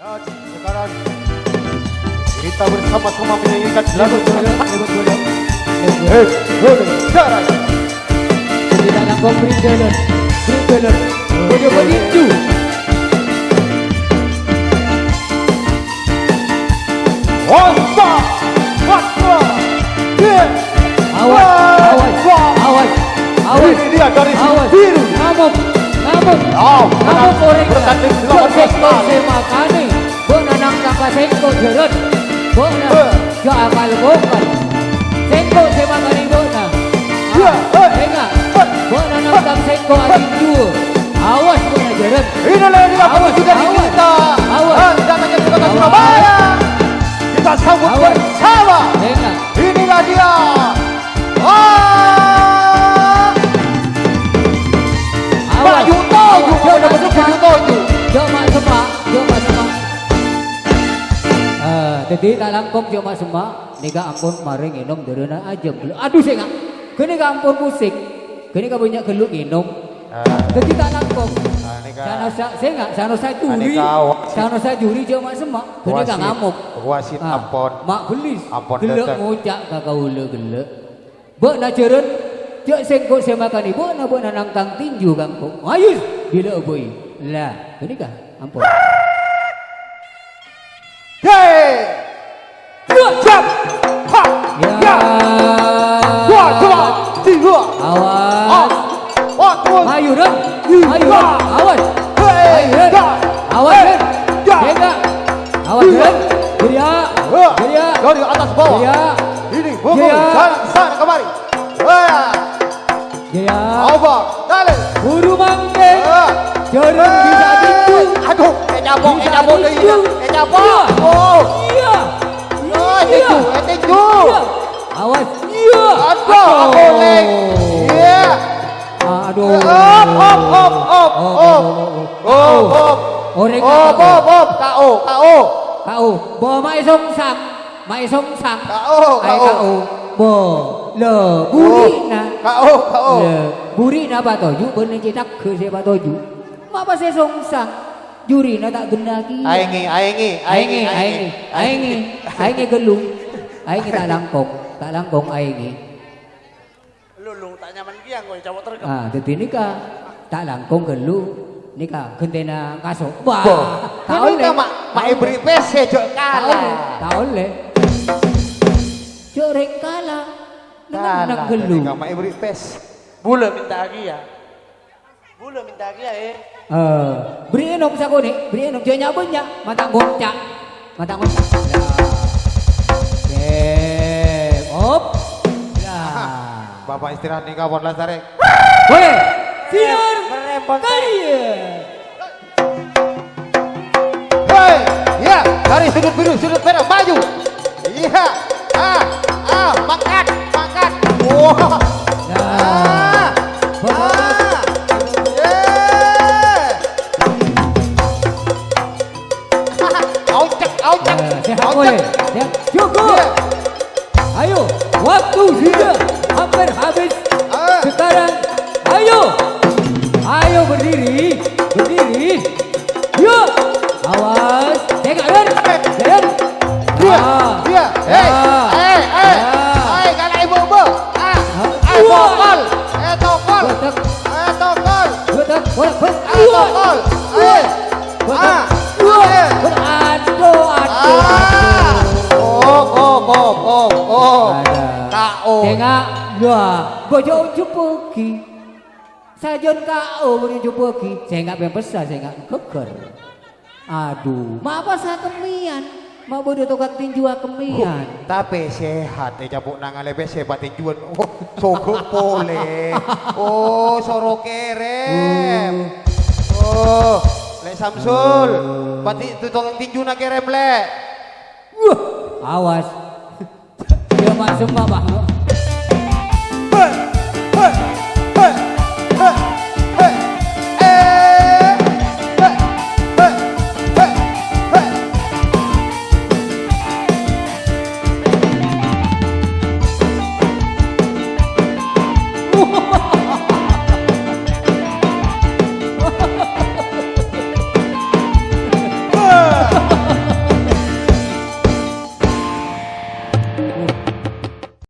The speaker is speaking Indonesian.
Dan sekarang kita bersama-sama menyanyikan lagu Eh, sekarang Tidak nangkong brindalan Brindalan Bojo peninju Wasa, wasa, yeah. Awas Awas Awas Awas Ini dia dari biru. Ngamuk Ngamuk Ngamuk korek Porra. Ah, jadi tak langkong jo mak semak Nika ampun maring inum derena aja. Aduh. Kini ka ampun pusing. Kini ka banyak geluk inum. Jadi tak langkong. Ah, ini Sana sa saya ngak. Sana saya juri. Ini. Sana saya juri jo mak semak. Kini ka Wasit. ngamuk. Wasit Ah, ampun. Mak belis. Geluk ngucak ka kaula geluk. Bok na jeren. Jok sengkok saya makan ni. Bok na bok na nangkang tinju kangkong. Ayus. Bila boy. Lah. Kini ka ampun. Yeay. Ya. Awas. Ya. Awas. Ya. Awas Ya. Ren. Geria. Ya. Geria. Dari atas bawah. Geria. Ini Ya. sana sana kemari. Geria. Apa? Dale. Buru mangke. Ah. Tinju. Aduh, eh eh Bisa nyabok deui. Eh nyabok. Iya. Oh. Iya. Oh, Iya. tinju, eh tinju. Iya. Awas. Iya. Aduh. Iya. Aduh. Op, op, op, op, op. Op, op. Orek Op, op, op. KO, KO. Kau, bo sang, song sang. KO, Ai KO. kau, bo le buri na. KO, KO. Le buri na toju bener cetak ke se ba toju. Ma pa se song sang. Juri na tak gendaki. Aengi, aengi, Aingi, aingi, aingi, aingi gelung. Aingi tak langkong, tak langkong aingi. Lulung tak nyaman dia kau cawat terkep. Ah, dadi nika tak langkong gelung. Nika gentena kaso. Bo. Wah, tak oleh. mak, mak ibri PC jok kalah. tak oleh. Corek kalah. Dengan nak Kalah. gelung. Mak ibri PC. Bula minta lagi ya. Bula minta lagi ya eh. Eh, beri enom sa ni, beri enom dia nyabunya, mata goncak. Mata goncak. Bapak istirahat nih kawan. Boleh. Sinar Merempon. kaya. Hei, ya dari sudut biru, sudut merah maju. Iya, ah, ah, mangkat, mangkat. Wah, Ya. ah, ah, yeah. Cukup. Iya. Ayo, waktu sudah hampir habis. Ah. Sekarang, Tengok, wah, bojo jumpa lagi. Sajon KO bojo jumpa lagi. Saya enggak pengen besar, saya enggak geger. Aduh, mak apa saya kemian? Mak bodoh tukang tinju kemian. Tapi sehat, eh cabuk nang ale sehat tinjuan. Oh, sogok pole. Oh, soro kerem. Oh, Lek Samsul, pati itu tukang tinju nak kerem lek. Wah, awas. Dia mak semua, Pak.